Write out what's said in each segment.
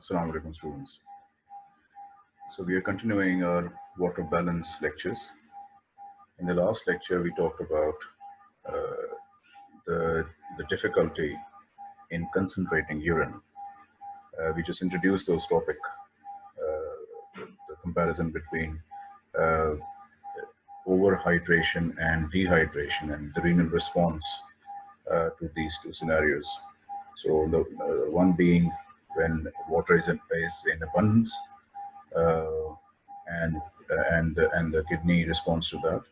Assalamu alaikum students. So we are continuing our water balance lectures. In the last lecture, we talked about uh, the, the difficulty in concentrating urine. Uh, we just introduced those topic, uh, the comparison between uh, overhydration and dehydration and the renal response uh, to these two scenarios. So the uh, one being when water is in, in abundance uh, and uh, and the, and the kidney responds to that.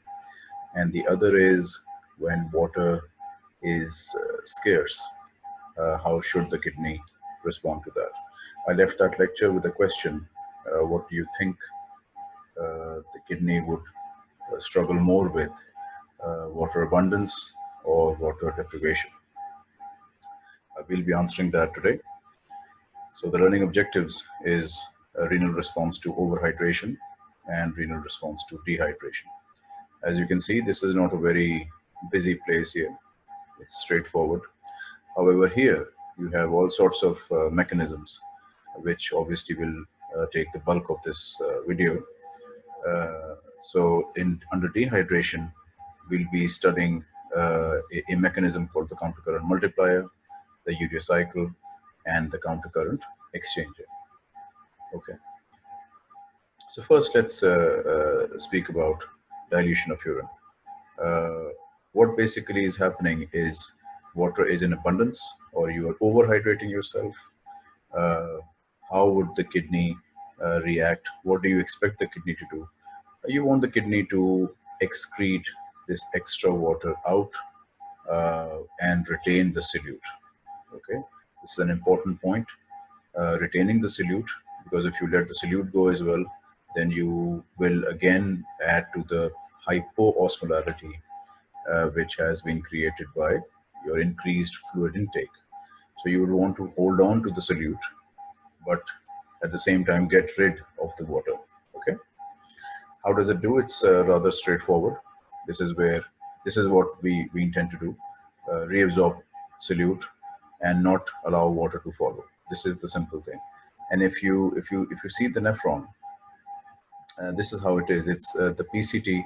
And the other is when water is uh, scarce uh, how should the kidney respond to that? I left that lecture with a question uh, what do you think uh, the kidney would struggle more with water abundance or water deprivation? I will be answering that today so the learning objectives is renal response to overhydration and renal response to dehydration. As you can see, this is not a very busy place here. It's straightforward. However, here you have all sorts of uh, mechanisms, which obviously will uh, take the bulk of this uh, video. Uh, so in under dehydration, we'll be studying uh, a, a mechanism called the countercurrent multiplier, the urea cycle, and the countercurrent exchanger. Okay. So first, let's uh, uh, speak about dilution of urine. Uh, what basically is happening is water is in abundance or you are overhydrating yourself. Uh, how would the kidney uh, react? What do you expect the kidney to do? You want the kidney to excrete this extra water out uh, and retain the solute. Okay, this is an important point. Uh, retaining the solute, because if you let the solute go as well, then you will again add to the hypoosmolarity, uh, which has been created by your increased fluid intake. So you would want to hold on to the solute, but at the same time get rid of the water. Okay. How does it do? It's uh, rather straightforward. This is where this is what we we intend to do: uh, reabsorb solute and not allow water to follow. This is the simple thing. And if you if you if you see the nephron, uh, this is how it is. It's uh, the PCT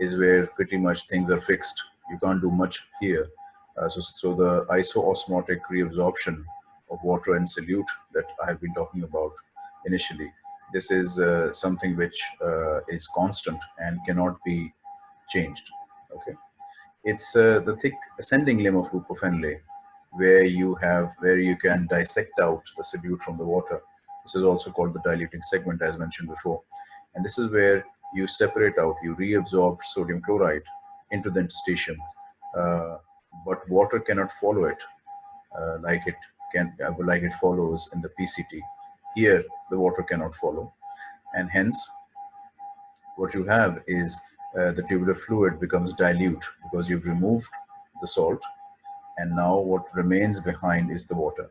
is where pretty much things are fixed. You can't do much here. Uh, so, so the isoosmotic reabsorption of water and solute that I have been talking about initially, this is uh, something which uh, is constant and cannot be changed. Okay, it's uh, the thick ascending limb of loop of Henle where you have where you can dissect out the solute from the water. This is also called the diluting segment as mentioned before. And this is where you separate out, you reabsorb sodium chloride into the interstitium, uh, but water cannot follow it uh, like it can, uh, like it follows in the PCT. Here, the water cannot follow, and hence, what you have is uh, the tubular fluid becomes dilute because you've removed the salt, and now what remains behind is the water.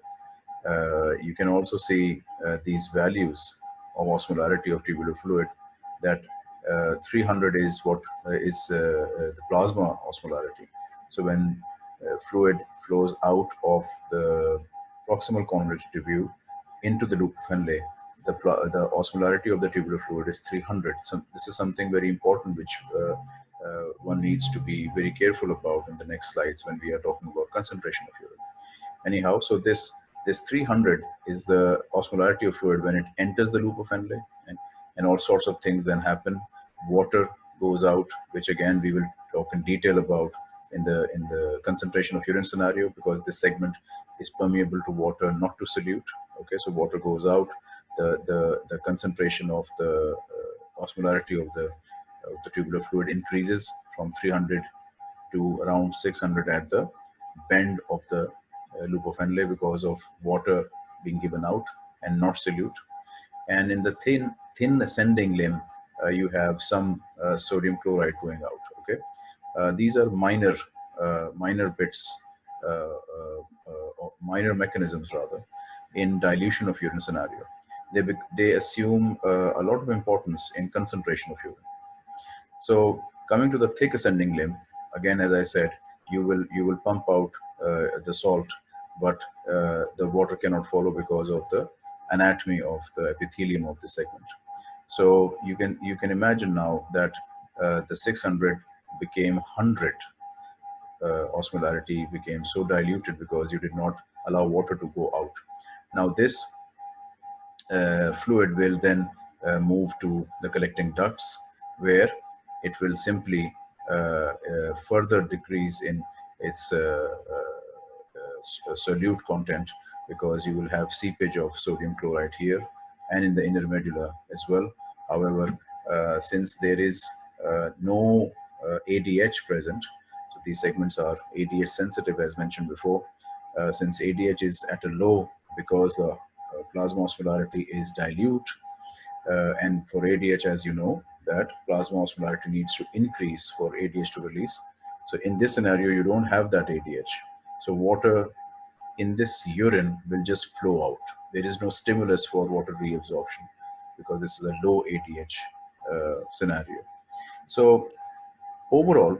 Uh, you can also see uh, these values of osmolarity of tubular fluid that uh, 300 is what uh, is uh, the plasma osmolarity. So when fluid flows out of the proximal convoluted tubule into the loop of Henle, the, the osmolarity of the tubular fluid is 300. So this is something very important which uh, uh, one needs to be very careful about in the next slides when we are talking about concentration of urine. Anyhow, so this this 300 is the osmolarity of fluid when it enters the loop of Henle and, and all sorts of things then happen. Water goes out, which again we will talk in detail about in the in the concentration of urine scenario because this segment is permeable to water, not to solute. Okay, so water goes out, the the the concentration of the uh, osmolarity of the of the tubular fluid increases from 300 to around 600 at the bend of the uh, loop of Henle because of water being given out and not solute. And in the thin, thin ascending limb, uh, you have some uh, sodium chloride going out. Okay, uh, these are minor, uh, minor bits, uh, minor mechanisms rather, in dilution of urine scenario. They they assume a lot of importance in concentration of urine. So coming to the thick ascending limb, again, as I said, you will you will pump out uh, the salt but uh, the water cannot follow because of the anatomy of the epithelium of the segment. So you can you can imagine now that uh, the 600 became 100 uh, osmolarity became so diluted because you did not allow water to go out. Now this uh, fluid will then uh, move to the collecting ducts where it will simply further decrease in its uh, solute content because you will have seepage of sodium chloride here and in the inner medulla as well. However, since there is no ADH present, so these segments are ADH sensitive as mentioned before, uh, since ADH is at a low because the uh, plasma osmolarity is dilute uh, and for ADH as you know that plasma osmolarity needs to increase for ADH to release. So in this scenario you don't have that ADH. So water in this urine will just flow out. There is no stimulus for water reabsorption because this is a low ADH uh, scenario. So overall,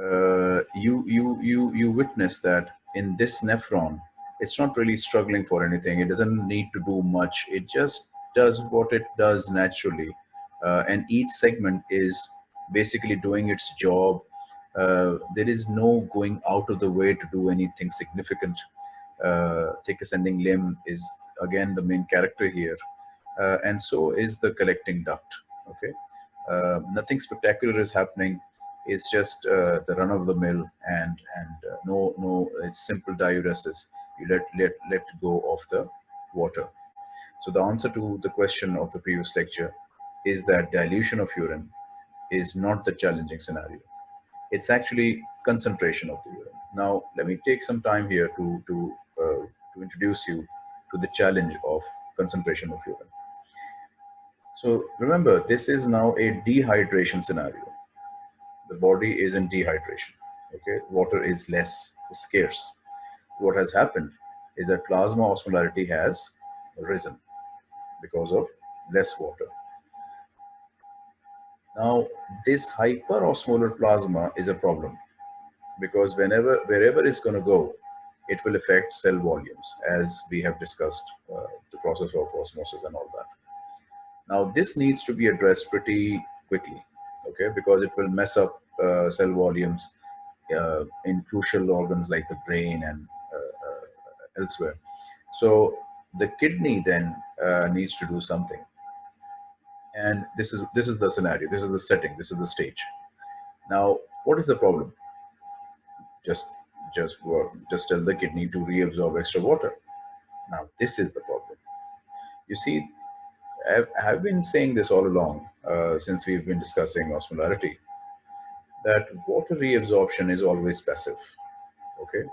uh, you you you you witness that in this nephron, it's not really struggling for anything. It doesn't need to do much. It just does what it does naturally. Uh, and each segment is basically doing its job. Uh, there is no going out of the way to do anything significant. Uh, thick ascending limb is again the main character here. Uh, and so is the collecting duct, okay? Uh, nothing spectacular is happening it's just uh, the run of the mill and and uh, no no it's simple diuresis you let let let go of the water so the answer to the question of the previous lecture is that dilution of urine is not the challenging scenario. It's actually concentration of the urine. Now let me take some time here to to uh, to introduce you to the challenge of concentration of urine. So remember this is now a dehydration scenario. The body is in dehydration okay? Water is less scarce. What has happened is that plasma osmolarity has risen because of less water now this hyperosmolar plasma is a problem because whenever wherever it's going to go it will affect cell volumes as we have discussed uh, the process of osmosis and all that now this needs to be addressed pretty quickly okay, because it will mess up uh, cell volumes uh, in crucial organs like the brain and uh, uh, elsewhere. So the kidney then uh, needs to do something. And this is, this is the scenario, this is the setting, this is the stage. Now, what is the problem? Just, just, just tell the kidney to reabsorb extra water. Now, this is the problem. You see, I've, been saying this all along uh, since we've been discussing osmolarity, that water reabsorption is always passive. Okay,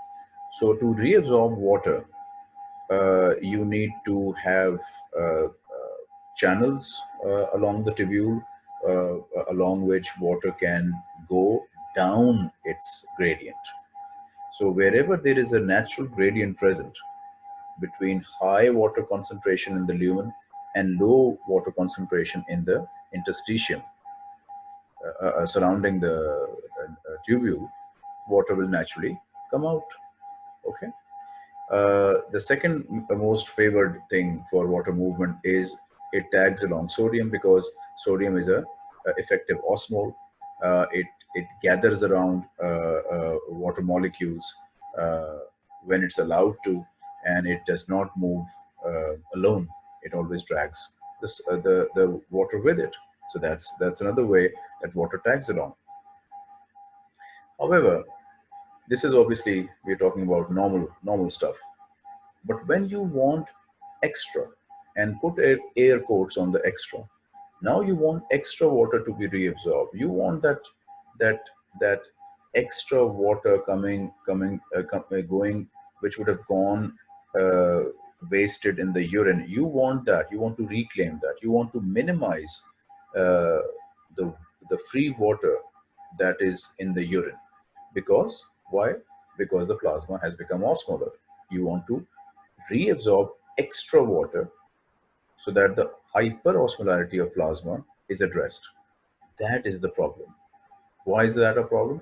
so to reabsorb water, uh, you need to have uh, uh channels uh, along the tubule uh, along which water can go down its gradient. So wherever there is a natural gradient present between high water concentration in the lumen and low water concentration in the interstitium uh, uh, uh surrounding the uh, uh, tubule, water will naturally come out. Okay. Uh, the second most favored thing for water movement is it tags along sodium because sodium is a, a effective osmol. Uh, it it gathers around uh, uh, water molecules when it's allowed to, and it does not move alone it always drags uh, the, the water with it. So that's, that's another way that water tags along. However, this is obviously, we're talking about normal, normal stuff. But when you want extra and put air, quotes on the extra, now you want extra water to be reabsorbed. You want that, that, that extra water coming, coming, uh, uh going, which would have gone uh, wasted in the urine. You want that. You want to reclaim that. You want to minimize uh, the the free water that is in the urine. Because why? Because the plasma has become osmolar you want to reabsorb extra water so that the hyperosmolarity of plasma is addressed that is the problem why is that a problem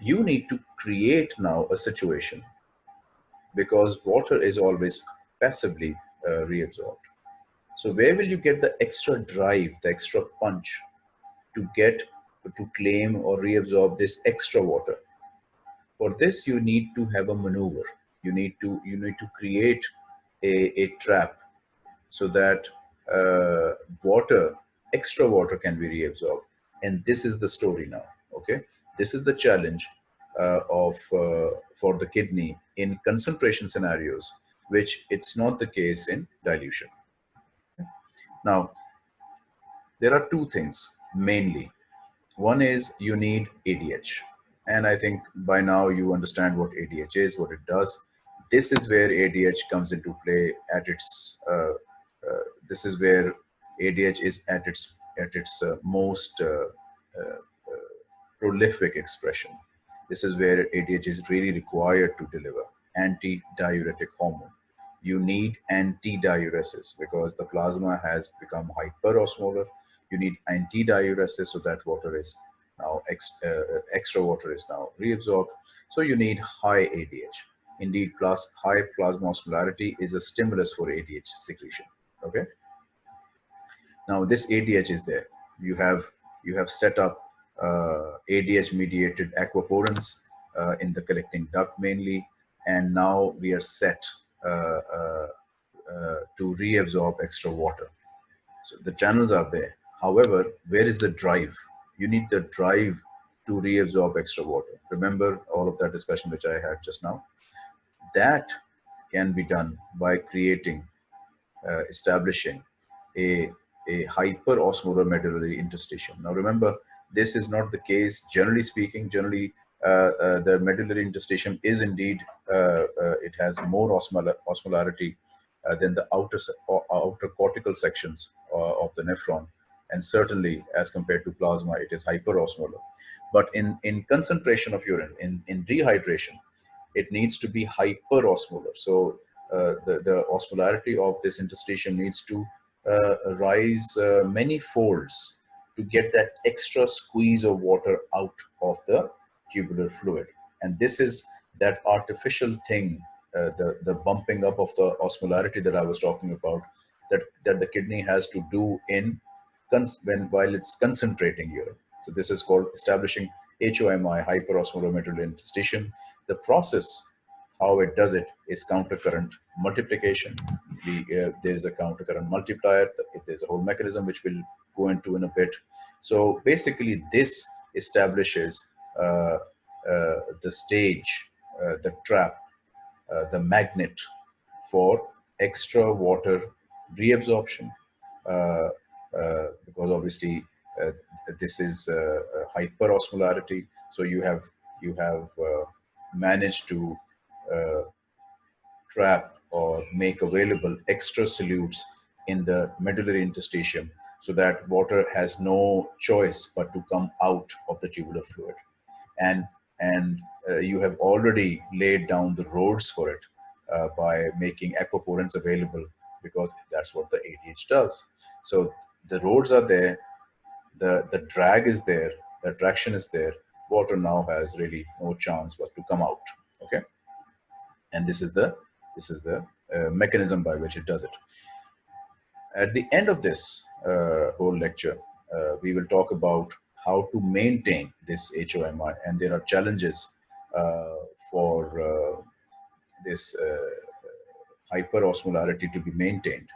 you need to create now a situation because water is always passively uh, reabsorbed. So where will you get the extra drive, the extra punch to get to claim or reabsorb this extra water? For this, you need to have a maneuver. You need to you need to create a, a trap so that uh, water, extra water can be reabsorbed. And this is the story now, okay? This is the challenge uh, of uh, for the kidney in concentration scenarios, which it's not the case in dilution. Now, there are two things mainly. One is you need ADH. And I think by now you understand what ADH is, what it does. This is where ADH comes into play at its, uh, this is where ADH is at its, at its uh, most uh, uh, uh, prolific expression. This is where ADH is really required to deliver anti-diuretic hormone. You need anti-diuresis because the plasma has become hyperosmolar. You need anti-diuresis so that water is now ex, uh, extra water is now reabsorbed. So you need high ADH. Indeed, plus high plasma osmolarity is a stimulus for ADH secretion. Okay. Now this ADH is there. You have you have set up uh, ADH mediated aquaporins uh, in the collecting duct mainly. And now we are set uh, to reabsorb extra water. So the channels are there. However, where is the drive? You need the drive to reabsorb extra water. Remember all of that discussion which I had just now? That can be done by creating, uh, establishing a, a medullary interstitium. Now remember, this is not the case. Generally speaking, generally uh, uh, the medullary interstitium is indeed, uh, it has more osmol osmolarity than the outer, outer cortical sections of the nephron. And certainly as compared to plasma, it is hyperosmolar. But in, in concentration of urine, in, in dehydration, it needs to be hyperosmolar. So uh, the, the osmolarity of this interstitium needs to uh, rise uh, many folds to get that extra squeeze of water out of the tubular fluid. And this is that artificial thing, uh, the, the bumping up of the osmolarity that I was talking about, that, that the kidney has to do in when while it's concentrating urine. So this is called establishing HOMI, hyperosmolar medullary interstitium. The process, how it does it, is countercurrent multiplication. The, uh, there is a countercurrent multiplier. There's a whole mechanism which we'll go into in a bit. So basically this establishes uh, uh, the stage, uh, the trap, uh, the magnet for extra water reabsorption uh, because obviously this is hyperosmolarity. So you have you have managed to trap or make available extra solutes in the medullary interstitium so that water has no choice but to come out of the tubular fluid. And, and uh, you have already laid down the roads for it uh, by making aquaporins available because that's what the ADH does. So the roads are there, the, the drag is there, the traction is there, water now has really no chance but to come out, okay? And this is the, this is the uh, mechanism by which it does it. At the end of this uh, whole lecture, uh, we will talk about how to maintain this HOMI and there are challenges uh, for this hyperosmolarity to be maintained.